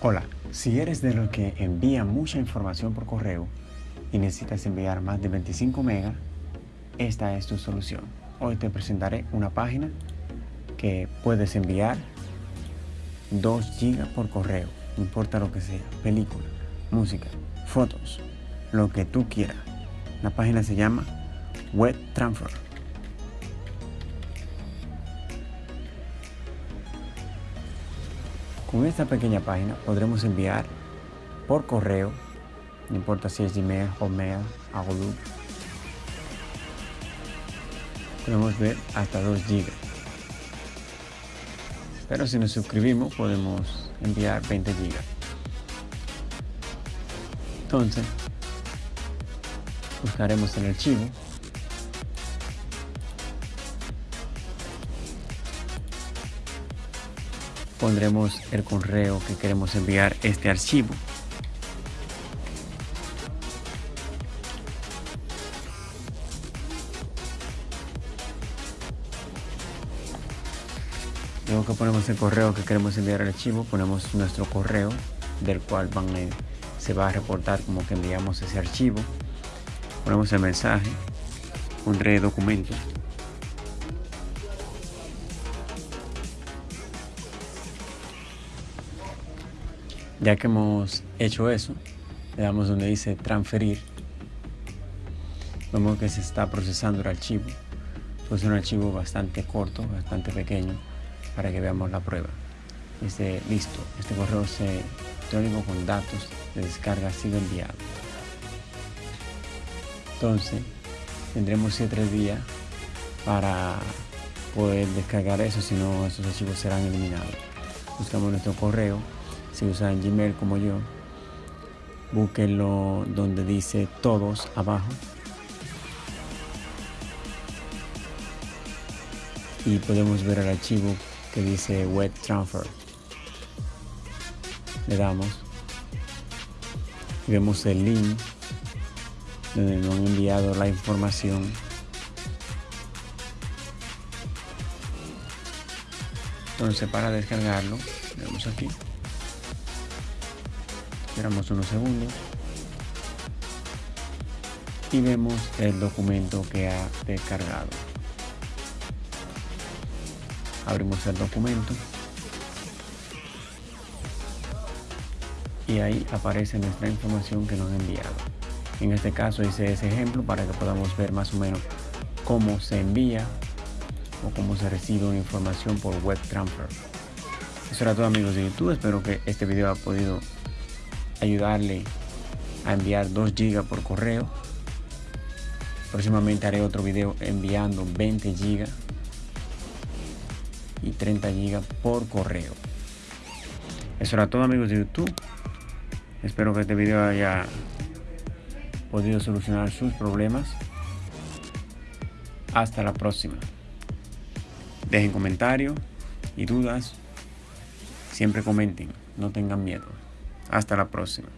Hola, si eres de los que envía mucha información por correo y necesitas enviar más de 25 megas, esta es tu solución. Hoy te presentaré una página que puedes enviar 2 GB por correo, no importa lo que sea, película, música, fotos, lo que tú quieras. La página se llama Web Transfer. Con esta pequeña página podremos enviar por correo, no importa si es Gmail, Hotmail, Outlook, podemos ver hasta 2 GB. Pero si nos suscribimos podemos enviar 20 GB. Entonces, buscaremos el archivo pondremos el correo que queremos enviar este archivo. Luego que ponemos el correo que queremos enviar al archivo, ponemos nuestro correo del cual van se va a reportar como que enviamos ese archivo. Ponemos el mensaje, pondré documento Ya que hemos hecho eso, le damos donde dice transferir. Vemos que se está procesando el archivo. Pues es un archivo bastante corto, bastante pequeño, para que veamos la prueba. Dice, listo, este correo electrónico con datos de descarga ha sido enviado. Entonces, tendremos 7 días para poder descargar eso, si no esos archivos serán eliminados. Buscamos nuestro correo si usan Gmail como yo, búsquenlo donde dice todos abajo. Y podemos ver el archivo que dice web transfer. Le damos. Vemos el link donde nos han enviado la información. Entonces para descargarlo, vemos aquí. Esperamos unos segundos. Y vemos el documento que ha descargado. Abrimos el documento. Y ahí aparece nuestra información que nos ha enviado. En este caso hice ese ejemplo para que podamos ver más o menos cómo se envía o cómo se recibe una información por web transfer. Eso era todo amigos de YouTube. Espero que este video haya podido ayudarle a enviar 2 GB por correo. Próximamente haré otro video enviando 20 GB y 30 GB por correo. Eso era todo amigos de YouTube. Espero que este video haya podido solucionar sus problemas. Hasta la próxima. Dejen comentarios y dudas. Siempre comenten, no tengan miedo. Hasta la próxima.